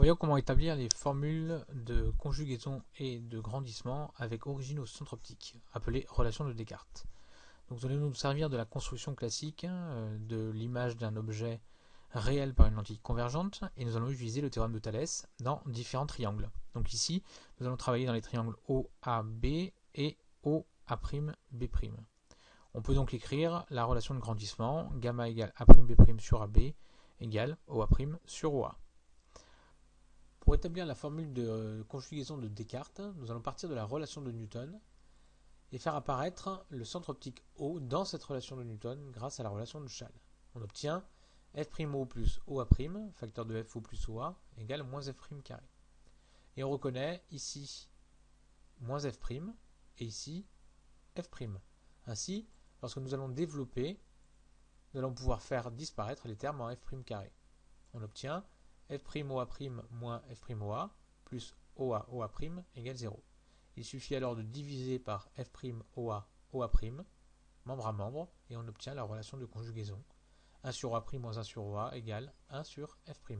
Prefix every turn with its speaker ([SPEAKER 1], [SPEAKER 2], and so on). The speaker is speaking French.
[SPEAKER 1] Voyons comment établir les formules de conjugaison et de grandissement avec origine au centre optique, appelées relations de Descartes. Donc nous allons nous servir de la construction classique euh, de l'image d'un objet réel par une lentille convergente et nous allons utiliser le théorème de Thalès dans différents triangles. Donc ici, nous allons travailler dans les triangles OAB et OA'B'. On peut donc écrire la relation de grandissement gamma égale A'B' sur AB égale OA' sur OA. Pour établir la formule de euh, conjugaison de Descartes, nous allons partir de la relation de Newton et faire apparaître le centre optique O dans cette relation de Newton grâce à la relation de Schall. On obtient f'O plus OA', facteur de FO plus OA, égale moins F' carré. Et on reconnaît ici moins F' et ici F'. Ainsi, lorsque nous allons développer, nous allons pouvoir faire disparaître les termes en F' carré. On obtient f'OA' moins f'OA plus OA OA' égale 0. Il suffit alors de diviser par f'OA OA', membre à membre, et on obtient la relation de conjugaison. 1 sur OA' moins 1 sur OA égale 1 sur f'.